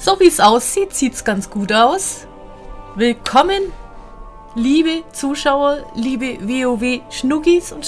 So wie es aussieht, sieht es ganz gut aus. Willkommen, liebe Zuschauer, liebe WoW-Schnuggis und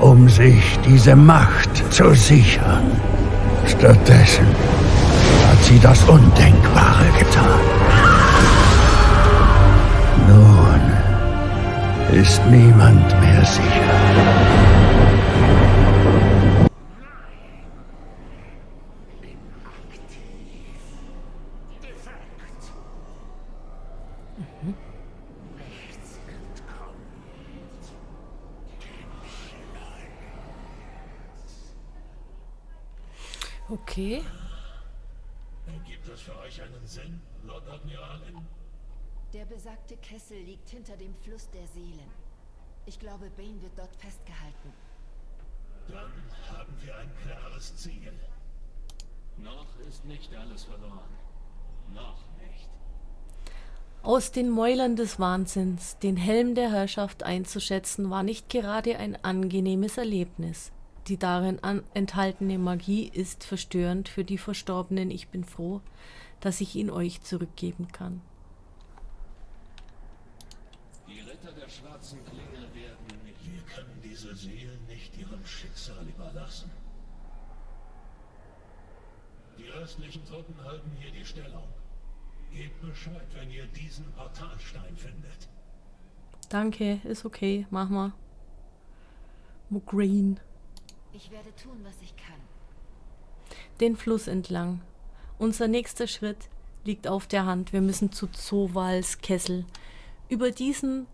Schnuggilinchens sich diese Macht zu sichern. Stattdessen hat sie das Undenkbare getan. Nun ist niemand mehr sicher. Okay. Gibt das für euch einen Sinn, Lord Admiralin? Der besagte Kessel liegt hinter dem Fluss der Seelen. Ich glaube, Bane wird dort festgehalten. Dann haben wir ein klares Ziel. Noch ist nicht alles verloren. Noch nicht. Aus den Mäulern des Wahnsinns, den Helm der Herrschaft einzuschätzen, war nicht gerade ein angenehmes Erlebnis. Die darin enthaltene Magie ist verstörend für die Verstorbenen. Ich bin froh, dass ich ihn euch zurückgeben kann. Die Ritter der schwarzen Klinge werden... Wir können diese Seelen nicht ihrem Schicksal überlassen. Die restlichen Truppen halten hier die Stellung. Gebt Bescheid, wenn ihr diesen Portalstein findet. Danke, ist okay, mach mal. Green. Ich werde tun, was ich kann. Den Fluss entlang. Unser nächster Schritt liegt auf der Hand. Wir müssen zu Zowals Kessel. Über diesen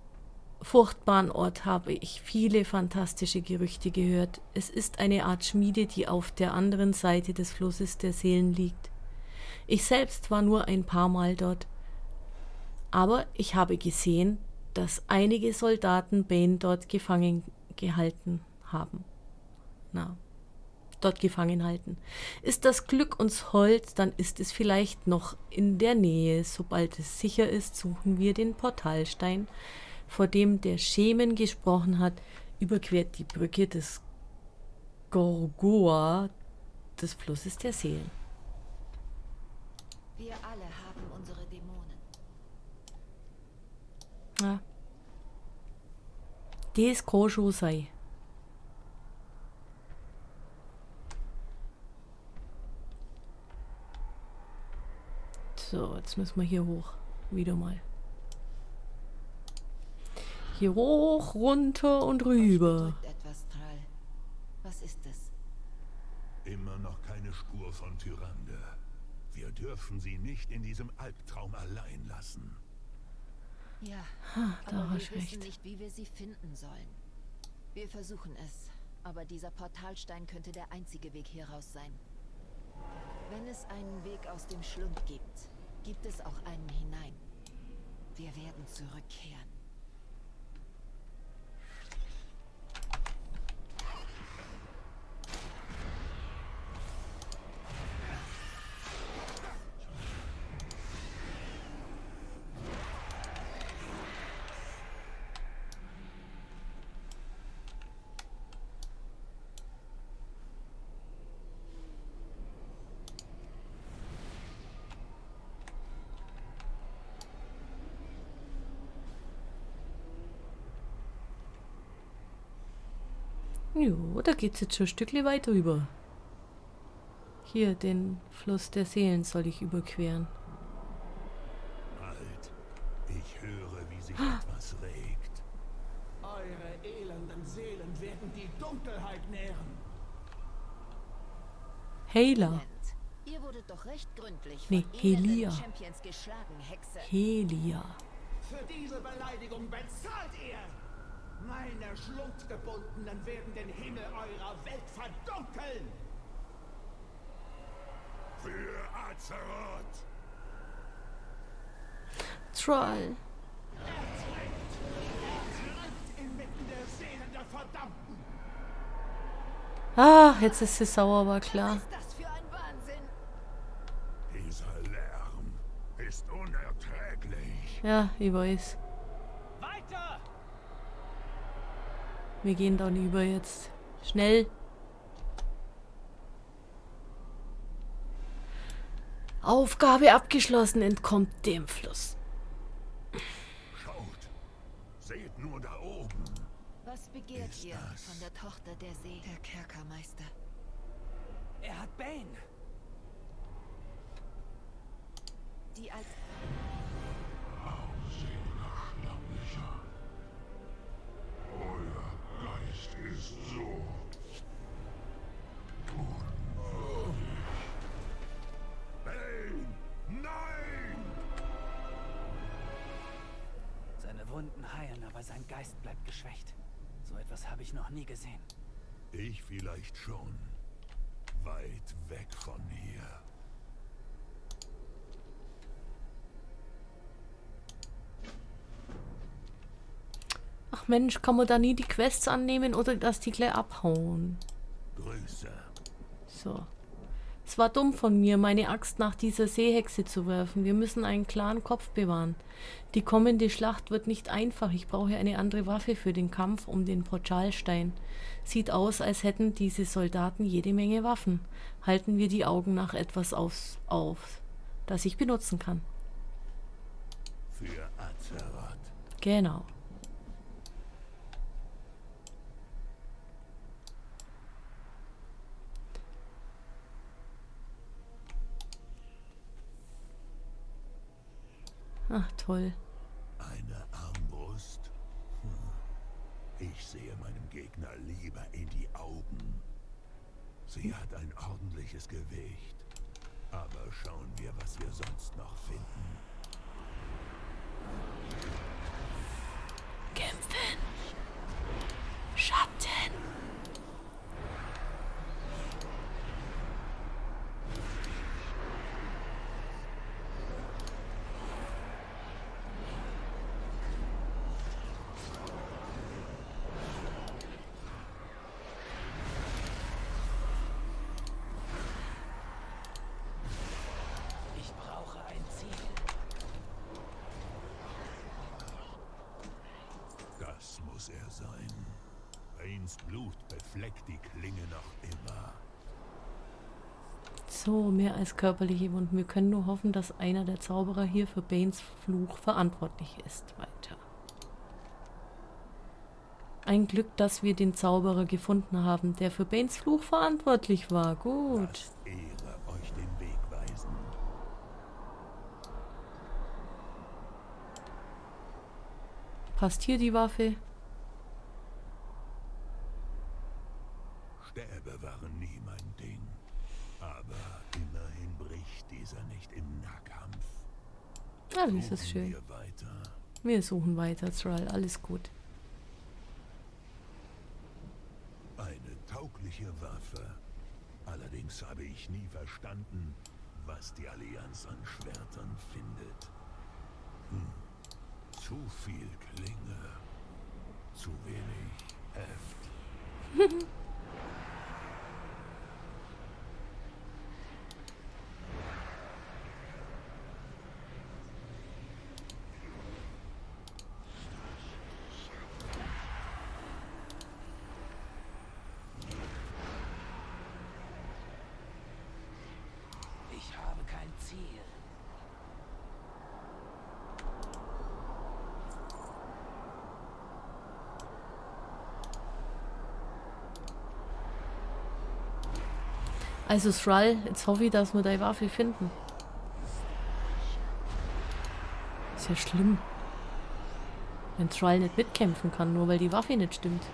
furchtbaren Ort habe ich viele fantastische Gerüchte gehört. Es ist eine Art Schmiede, die auf der anderen Seite des Flusses der Seelen liegt. Ich selbst war nur ein paar Mal dort. Aber ich habe gesehen, dass einige Soldaten Bane dort gefangen gehalten haben na, dort gefangen halten. Ist das Glück uns hold, dann ist es vielleicht noch in der Nähe. Sobald es sicher ist, suchen wir den Portalstein, vor dem der Schemen gesprochen hat, überquert die Brücke des Gorgoa des Flusses der Seelen. Wir alle haben unsere Dämonen. Ja. Des Kosho sei. So, jetzt müssen wir hier hoch. Wieder mal. Hier hoch, runter und rüber. Etwas, Tral. Was ist es? Immer noch keine Spur von Tyrande. Wir dürfen sie nicht in diesem Albtraum allein lassen. Ja, ha, da aber wir wissen recht. nicht, wie wir sie finden sollen. Wir versuchen es, aber dieser Portalstein könnte der einzige Weg hier raus sein. Wenn es einen Weg aus dem Schlund gibt, gibt es auch einen hinein. Wir werden zurückkehren. Jo, da geht's jetzt schon ein Stückchen weiter rüber. Hier, den Fluss der Seelen soll ich überqueren. Halt. Ich höre, wie sich ah. etwas regt. Eure elenden Seelen werden die Dunkelheit nähren. Hela. Ihr wurdet doch recht gründlich nee, Helia. Champions geschlagen, Hexe. Helia. Für diese Beleidigung bezahlt ihr! Meine Schlundgebundenen werden den Himmel eurer Welt verdunkeln! Azeroth! Troll. Inmitten der Seelen der Verdammten. Ah, jetzt ist sie sauer, war klar. Was ist das für ein Wahnsinn? Dieser Lärm ist unerträglich. Ja, ich weiß. Weiter! Wir gehen dann über jetzt. Schnell. Aufgabe abgeschlossen, entkommt dem Fluss. Schaut! Seht nur da oben! Was begehrt Ist ihr das? von der Tochter der See? Der Kerkermeister. Er hat Bane. Die als Seine Wunden heilen, aber sein Geist bleibt geschwächt. So etwas habe ich noch nie gesehen. Ich vielleicht schon. Weit weg von hier. Ach Mensch, kann man da nie die Quests annehmen oder dass die gleich abhauen? Grüße. So. Es war dumm von mir, meine Axt nach dieser Seehexe zu werfen. Wir müssen einen klaren Kopf bewahren. Die kommende Schlacht wird nicht einfach. Ich brauche eine andere Waffe für den Kampf um den Portalstein. Sieht aus, als hätten diese Soldaten jede Menge Waffen. Halten wir die Augen nach etwas aufs, auf, das ich benutzen kann. Für Azeroth. Genau. Ach toll. Eine Armbrust? Hm. Ich sehe meinem Gegner lieber in die Augen. Sie hat ein ordentliches Gewicht. Aber schauen wir, was wir sonst noch finden. Kämpfen. Schatten. Ich brauche ein Ziel. Das muss er sein. Banes Blut befleckt die Klinge noch immer. So, mehr als körperliche Wunden. Wir können nur hoffen, dass einer der Zauberer hier für Banes Fluch verantwortlich ist. Weiter. Ein Glück, dass wir den Zauberer gefunden haben, der für Banes Fluch verantwortlich war. Gut. Ehre euch den Weg weisen. Passt hier die Waffe? Stäbe waren nie mein Ding. Aber immerhin bricht dieser nicht im Nahkampf. Ah, das ist schön. Wir suchen weiter, Thrall. Alles gut. Eine taugliche Waffe. Allerdings habe ich nie verstanden, was die Allianz an Schwertern findet. Hm. Zu viel Klinge. Zu wenig Heft. Ich habe kein Ziel. Also Thrall, jetzt hoffe ich, dass wir deine Waffe finden. Ist ja schlimm. Wenn Thrall nicht mitkämpfen kann, nur weil die Waffe nicht stimmt.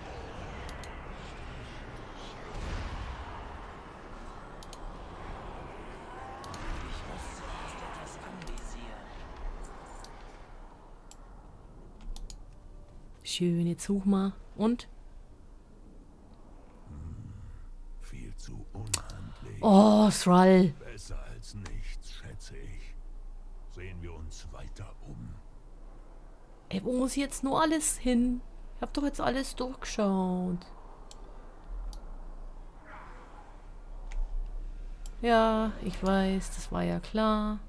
Schön, jetzt such mal. Und? Viel zu unhandlich. Oh, Thrall. Besser als nichts. nichts, schätze ich. Sehen wir uns weiter um. Ey, wo muss ich jetzt nur alles hin? Ich hab doch jetzt alles durchgeschaut. Ja, ich weiß, das war ja klar.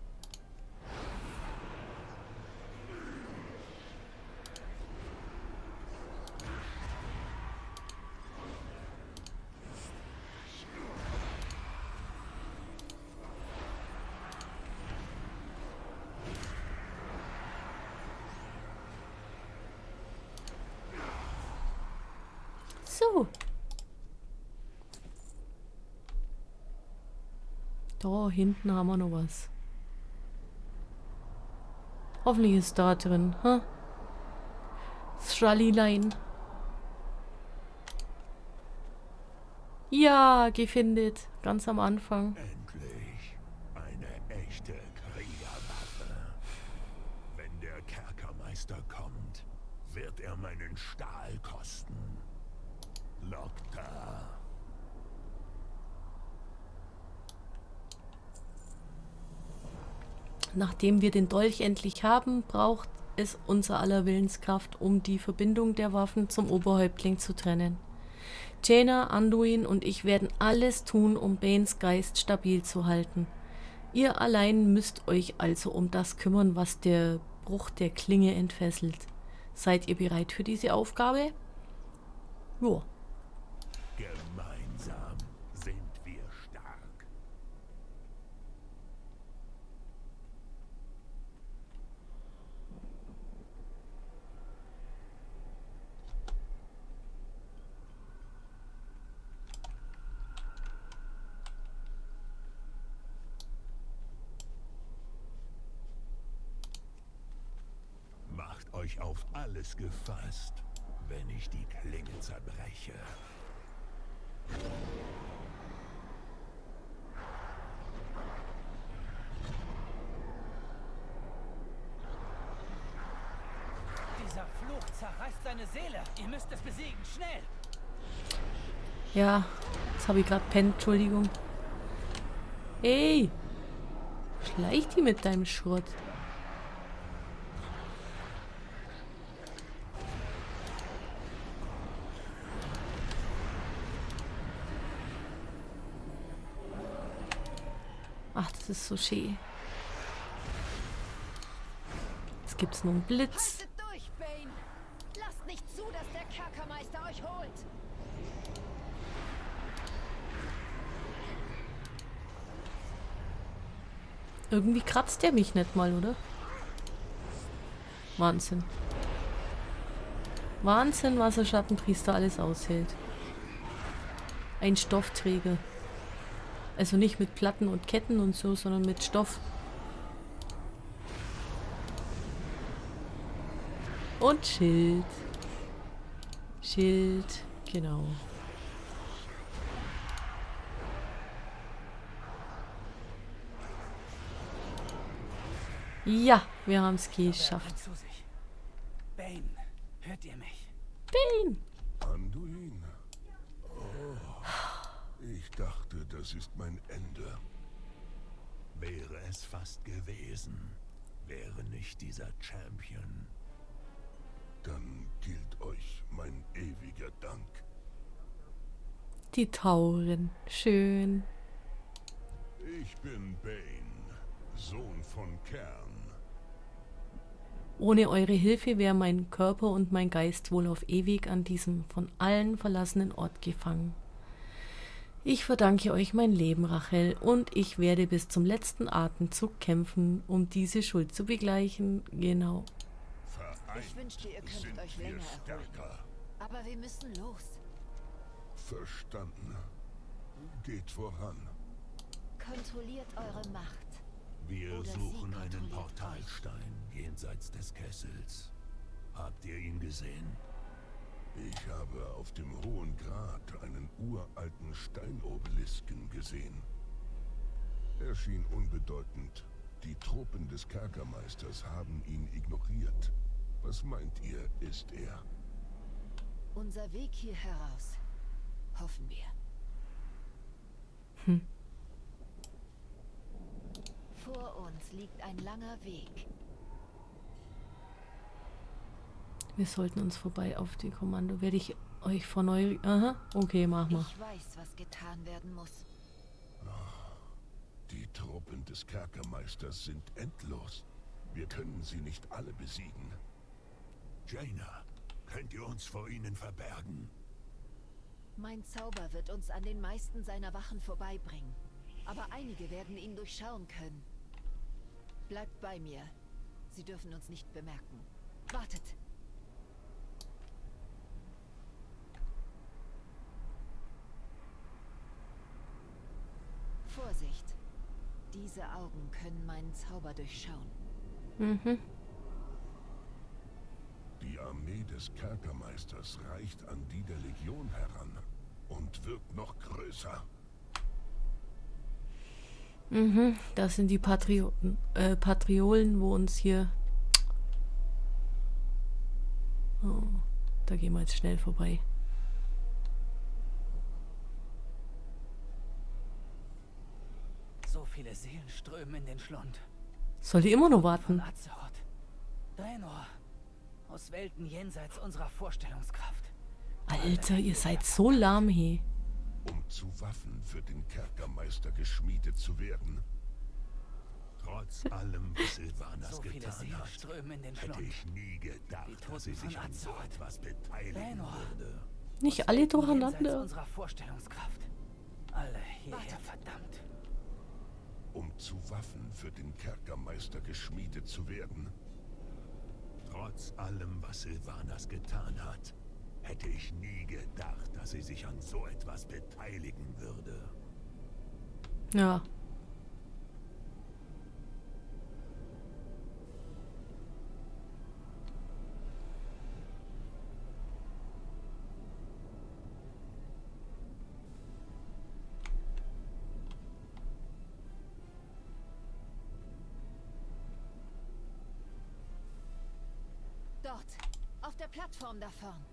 So. Da hinten haben wir noch was. Hoffentlich ist da drin, ha? Schrallilein. Ja, gefindet. Ganz am Anfang. Endlich eine echte Kriegerwaffe. Wenn der Kerkermeister kommt, wird er meinen Stahl kosten. Lokta. Nachdem wir den Dolch endlich haben, braucht es unser aller Willenskraft, um die Verbindung der Waffen zum Oberhäuptling zu trennen. Jaina, Anduin und ich werden alles tun, um Banes Geist stabil zu halten. Ihr allein müsst euch also um das kümmern, was der Bruch der Klinge entfesselt. Seid ihr bereit für diese Aufgabe? Ja. Gemeinsam sind wir stark. Euch auf alles gefasst, wenn ich die Klinge zerbreche. Dieser Fluch zerreißt seine Seele. Ihr müsst es besiegen, schnell! Ja, das habe ich gerade pennt, Entschuldigung. Ey! Schleich die mit deinem Schrott. Ach, das ist so schön. Jetzt gibt's noch einen Blitz. Haltet durch, Bane! Lasst nicht zu, dass der Kerkermeister euch holt! Irgendwie kratzt der mich nicht mal, oder? Wahnsinn. Wahnsinn, was der Schattenpriester alles aushält. Ein Stoffträger. Also nicht mit Platten und Ketten und so, sondern mit Stoff. Und Schild. Schild, genau. Ja, wir haben es geschafft. Bane, hört ihr mich? Bane! Dachte, das ist mein Ende. Wäre es fast gewesen, wäre nicht dieser Champion. Dann gilt euch mein ewiger Dank. Die Tauren. Schön. Ich bin Bane, Sohn von Kern. Ohne eure Hilfe wäre mein Körper und mein Geist wohl auf ewig an diesem von allen verlassenen Ort gefangen. Ich verdanke euch mein Leben, Rachel, und ich werde bis zum letzten Atemzug kämpfen, um diese Schuld zu begleichen. Genau. Vereint Ich wünschte, ihr könntet sind euch länger stärker. Aber wir müssen los. Verstanden. Geht voran. Kontrolliert eure Macht. Wir Oder suchen einen Portalstein jenseits des Kessels. Habt ihr ihn gesehen? Ich habe auf dem Hohen Grat einen uralten Steinobelisken gesehen. Er schien unbedeutend. Die Truppen des Kerkermeisters haben ihn ignoriert. Was meint ihr, ist er? Unser Weg hier heraus. Hoffen wir. uns liegt ein langer Weg. Wir sollten uns vorbei auf die Kommando. Werde ich euch von neu... Aha, okay, mach mal. Ich weiß, was getan werden muss. Die Truppen des Kerkermeisters sind endlos. Wir können sie nicht alle besiegen. Jaina, könnt ihr uns vor ihnen verbergen? Mein Zauber wird uns an den meisten seiner Wachen vorbeibringen. Aber einige werden ihn durchschauen können. Bleibt bei mir. Sie dürfen uns nicht bemerken. Wartet! Vorsicht! Diese Augen können meinen Zauber durchschauen. Mhm. Die Armee des Kerkermeisters reicht an die der Legion heran und wirkt noch größer. Mhm. Das sind die Patrioten, äh, Patriolen, wo uns hier... Oh, da gehen wir jetzt schnell vorbei. So viele Seelen strömen in den Schlund. Soll die immer Von warten? Azeroth. Draenor. Aus Welten jenseits unserer Vorstellungskraft. Alter, ihr seid so lahm, he. um zu Waffen für den Kerkermeister geschmiedet zu werden. Trotz allem, was Silvanas So getan hat, strömen in den hätte Schlund. ich nie gedacht, dass sie sich an so etwas beteiligen Draenor. würde. Nicht alle durcheinander. unserer Vorstellungskraft. Alle hierher, verdammt. Um zu Waffen für den Kerkermeister geschmiedet zu werden. Trotz allem, was Silvanas getan hat, hätte ich nie gedacht, dass sie sich an so etwas beteiligen würde. Ja. Plattform da vorn.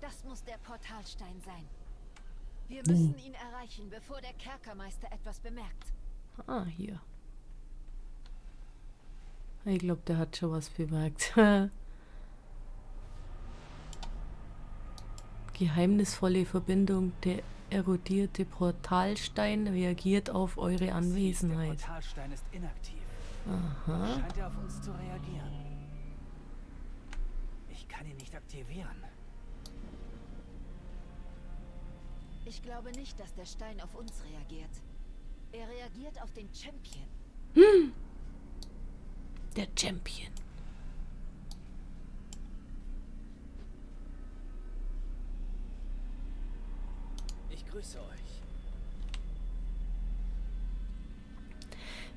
Das muss der Portalstein sein. Wir müssen ihn erreichen, bevor der Kerkermeister etwas bemerkt. Ah, hier. Ich glaube, der hat schon was bemerkt. Geheimnisvolle Verbindung. Der erodierte Portalstein reagiert auf eure Der Anwesenheit. Portalstein ist inaktiv. Aha. Scheint er auf uns zu reagieren. Ich kann ihn nicht aktivieren. Ich glaube nicht, dass der Stein auf uns reagiert. Er reagiert auf den Champion. Der Champion. Ich grüße euch.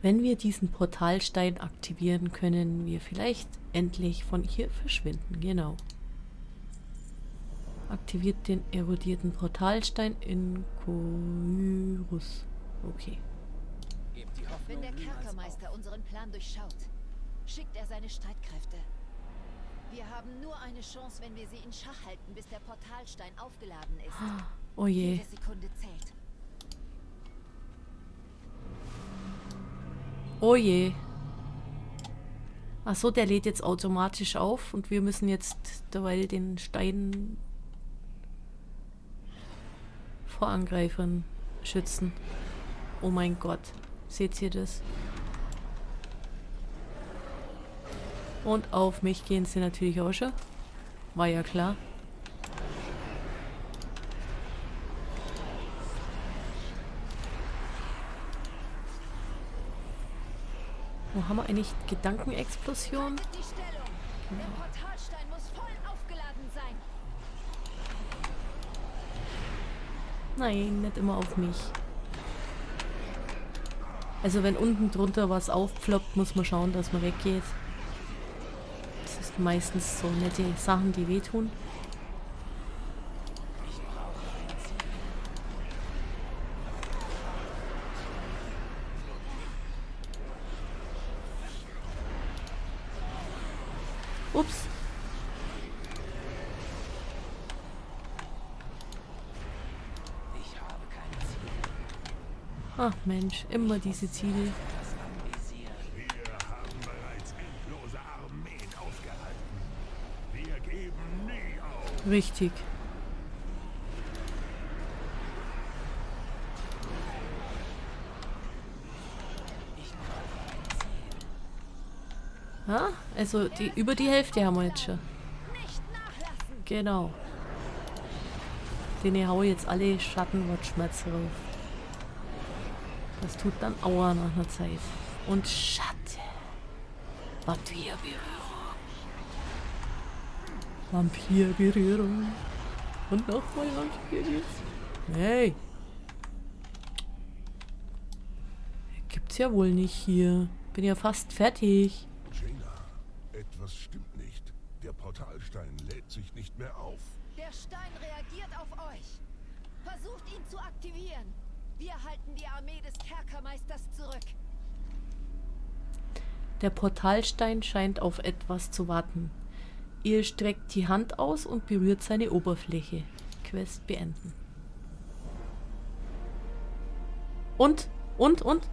Wenn wir diesen Portalstein aktivieren, können wir vielleicht endlich von hier verschwinden. Genau. Aktiviert den erodierten Portalstein in Chorus. Okay. Gebt die Hoffnung Wenn der Kerkermeister auf. unseren Plan durchschaut, schickt er seine Streitkräfte. Wir haben nur eine Chance, wenn wir sie in Schach halten, bis der Portalstein aufgeladen ist. Oh je. Jede Sekunde zählt. Oh je. Ach so, der lädt jetzt automatisch auf und wir müssen jetzt derweil den Stein vor Angreifern schützen. Oh mein Gott. Seht ihr das? Und auf mich gehen sie natürlich auch schon. War ja klar. Wo haben wir eigentlich Gedankenexplosion? Haltet die Stellung! Der Portalstein muss voll aufgeladen sein. Nein, nicht immer auf mich. Also wenn unten drunter was aufploppt, muss man schauen, dass man weggeht. Das ist meistens so nette Sachen, die wehtun. Ach Mensch, immer diese Ziele. Richtig. Ja, also die, über die Hälfte haben wir jetzt schon. Genau. Den haue jetzt alle Schattenwortschmerzen drauf. Das tut dann Aua nach einer Zeit. Und Schatten. Vampirberührung. Vampirberührung. Und nochmal Vampir Hey. Gibt's ja wohl nicht hier. Bin ja fast fertig. Jaina, etwas stimmt nicht. Der Portalstein lädt sich nicht mehr auf. Der Stein reagiert auf euch. Versucht ihn zu aktivieren. Wir halten die Armee des Kerkermeisters zurück. Der Portalstein scheint auf etwas zu warten. Ihr streckt die Hand aus und berührt seine Oberfläche. Quest beenden. Und? Und? Und?